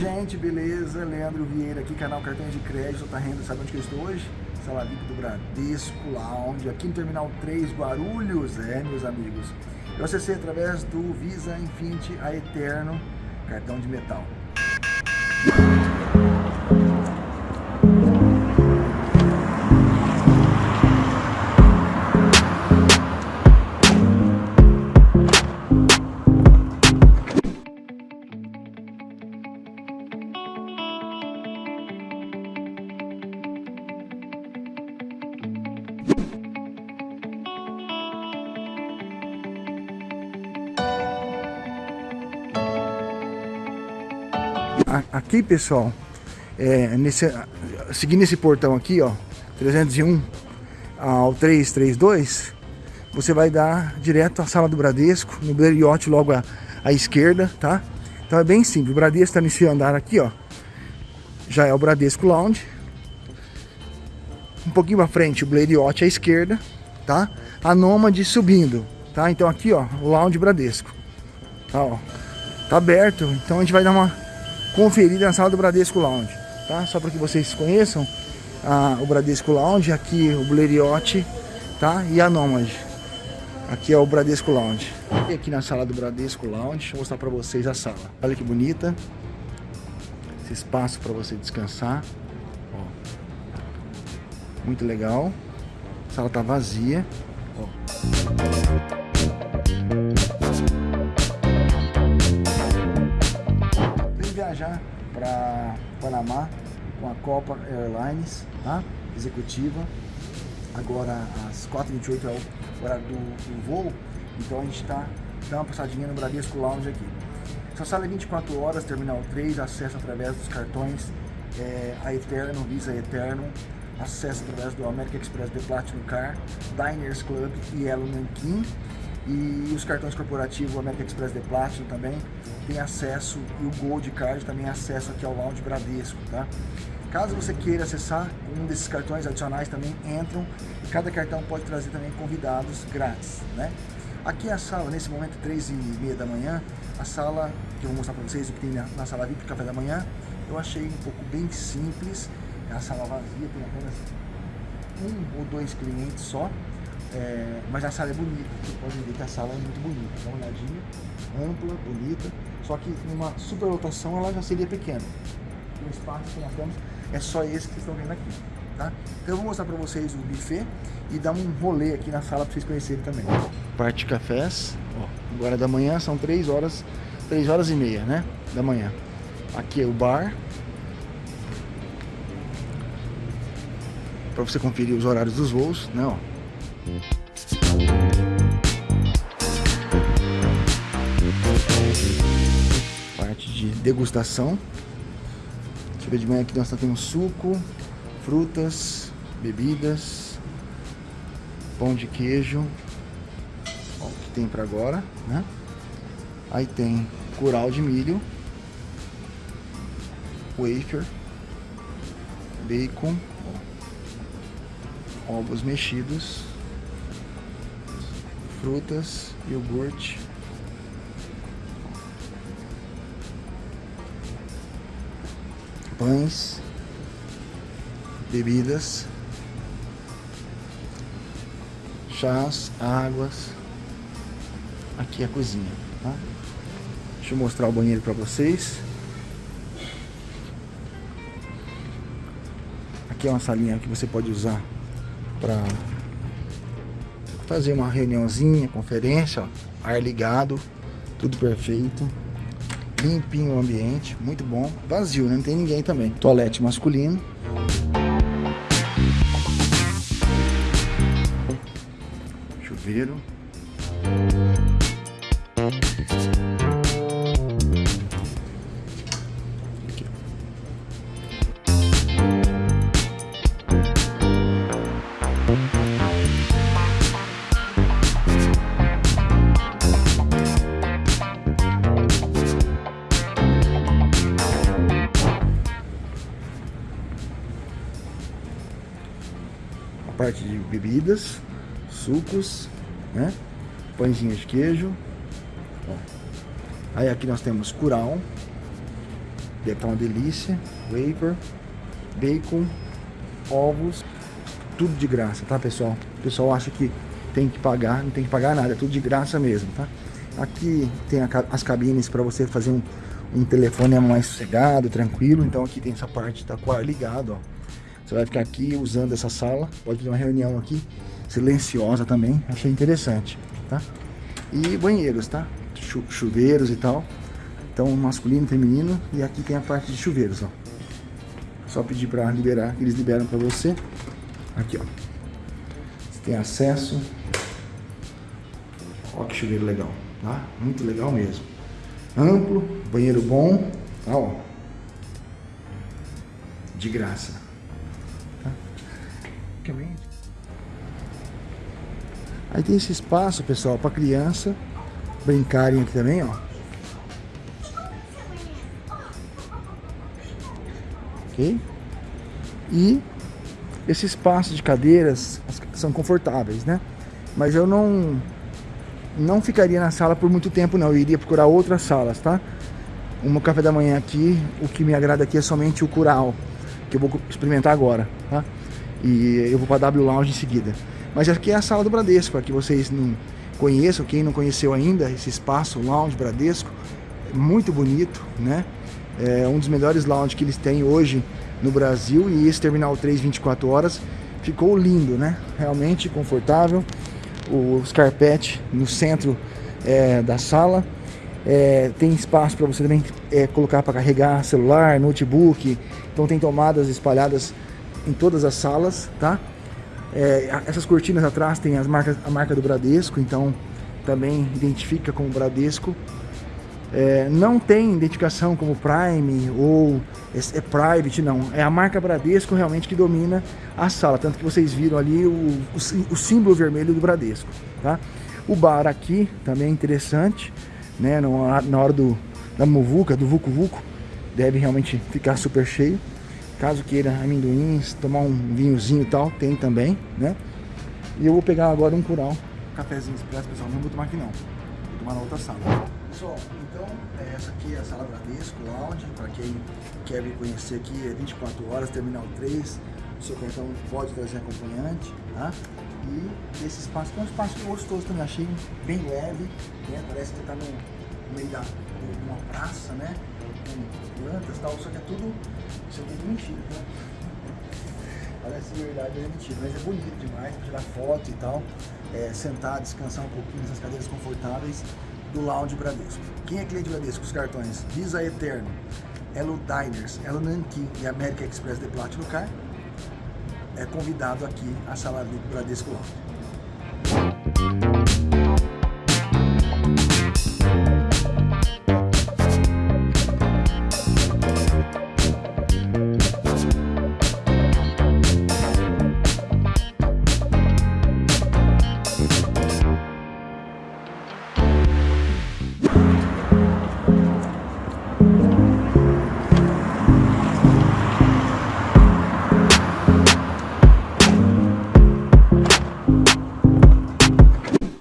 gente, beleza? Leandro Vieira aqui, canal Cartões de Crédito, tá renda, sabe onde que eu estou hoje? Sala VIP do Bradesco Lounge, aqui no Terminal 3 Guarulhos, é, meus amigos. Eu acessei através do Visa Infinity a Eterno, cartão de metal. Aqui, pessoal, é, nesse, seguindo esse portão aqui, ó, 301 ao 332, você vai dar direto à sala do Bradesco, no Blériot logo à, à esquerda, tá? Então é bem simples, o Bradesco está nesse andar aqui, ó, já é o Bradesco Lounge. Um pouquinho para frente, o Blériot à esquerda, tá? A Nômade subindo, tá? Então aqui, ó, o Lounge Bradesco. Tá, ó, tá aberto, então a gente vai dar uma conferida na sala do Bradesco Lounge, tá? Só para que vocês conheçam a, o Bradesco Lounge, aqui o Blériot, tá? E a Nomad. Aqui é o Bradesco Lounge. E aqui na sala do Bradesco Lounge, eu mostrar para vocês a sala. Olha que bonita. Esse espaço para você descansar. Muito legal. A sala tá vazia. Ó. viajar para Panamá com a Copa Airlines, tá? Executiva. Agora às 4h28 é o horário do, do voo, então a gente está dando uma passadinha no Bradesco Lounge aqui. Essa sala é 24 horas, terminal 3, acesso através dos cartões é, a Eterno, Visa Eterno, acesso através do American Express The Platinum Car, Diners Club e Elo Nankin. E os cartões corporativos, American Express The Platinum também, tem acesso, e o Gold Card também acesso aqui ao Lounge Bradesco, tá? Caso você queira acessar, um desses cartões adicionais também entram, e cada cartão pode trazer também convidados grátis, né? Aqui é a sala, nesse momento, 3 e meia da manhã, a sala que eu vou mostrar para vocês, o que tem na, na sala VIP, café da manhã, eu achei um pouco bem simples, é a sala vazia, tem apenas um ou dois clientes só, é, mas a sala é bonita, você pode ver que a sala é muito bonita, dá uma olhadinha, ampla, bonita, só que numa superlotação ela já seria pequena. O espaço que nós temos é só esse que vocês estão vendo aqui. Tá? Então eu vou mostrar para vocês o buffet e dar um rolê aqui na sala para vocês conhecerem também. Parte cafés, ó, agora da manhã são 3 horas, 3 horas e meia, né, da manhã. Aqui é o bar. Para você conferir os horários dos voos, né, ó. Parte de degustação. Chega de manhã aqui nós temos suco, frutas, bebidas, pão de queijo. Ó, o que tem para agora, né? Aí tem curau de milho, wafer, bacon, ovos mexidos, frutas, iogurte. Pães, bebidas, chás, águas. Aqui é a cozinha, tá? Deixa eu mostrar o banheiro para vocês. Aqui é uma salinha que você pode usar para fazer uma reuniãozinha, conferência, ó, ar ligado, tudo perfeito. Limpinho o ambiente, muito bom. Vazio, né? Não tem ninguém também. Toalete masculino. Chuveiro. Bebidas, sucos, né? Pãezinhos de queijo. Ó. Aí aqui nós temos curau. Deve estar uma delícia. Wafer, bacon, ovos, tudo de graça, tá pessoal? O pessoal acha que tem que pagar, não tem que pagar nada, é tudo de graça mesmo, tá? Aqui tem a, as cabines para você fazer um, um telefone mais sossegado, tranquilo. Então aqui tem essa parte tá com ar ligado, ó. Você vai ficar aqui usando essa sala, pode fazer uma reunião aqui, silenciosa também, achei interessante, tá? E banheiros, tá? Chu chuveiros e tal. Então masculino, feminino e aqui tem a parte de chuveiros, ó. Só pedir para liberar, eles liberam para você. Aqui, ó. Você tem acesso. Ó que chuveiro legal, tá? Muito legal mesmo. Amplo, banheiro bom, tá, ó. De graça. Aí tem esse espaço, pessoal, para criança brincarem aqui também, ó. Ok? E esse espaço de cadeiras são confortáveis, né? Mas eu não não ficaria na sala por muito tempo não, eu iria procurar outras salas, tá? Um café da manhã aqui, o que me agrada aqui é somente o Curau, que eu vou experimentar agora, tá? E eu vou para W Lounge em seguida. Mas aqui é a sala do Bradesco, para que vocês não conheçam, quem não conheceu ainda, esse espaço Lounge Bradesco, muito bonito, né? É um dos melhores lounge que eles têm hoje no Brasil e esse Terminal 3 24 horas ficou lindo, né? Realmente confortável os carpete no centro é, da sala. É, tem espaço para você também é, colocar para carregar celular, notebook. Então tem tomadas espalhadas em todas as salas, tá? É, essas cortinas atrás tem as marcas, a marca do Bradesco, então também identifica como Bradesco. É, não tem identificação como Prime ou é, é, Private, não. É a marca Bradesco realmente que domina a sala. Tanto que vocês viram ali o, o, o símbolo vermelho do Bradesco. Tá? O bar aqui também é interessante, né? Na, na hora do, da muvuca, do Vucu Vucu, deve realmente ficar super cheio. Caso queira amendoins, tomar um vinhozinho e tal, tem também, né? E eu vou pegar agora um curau, um cafezinho expresso, pessoal. Não vou tomar aqui não. Vou tomar na outra sala. Pessoal, então essa aqui é a sala Bradesco Lounge, para quem quer me conhecer aqui, é 24 horas, terminal 3, o seu cartão pode trazer acompanhante, tá? E esse espaço é um espaço gostoso também, achei bem leve, né? Parece que no, no, meio da uma praça, né? Com plantas e tal, só que é tudo, isso aqui é mentira, né? Parece verdade, é mentira, mas é bonito demais, tirar foto e tal, é, sentar, descansar um pouquinho nessas cadeiras confortáveis do Lounge Bradesco. Quem é cliente Bradesco? Os cartões Visa Eterno, Elo Diners, Elo Nankin e American Express de Platinum Car é convidado aqui à sala do Bradesco Lounge.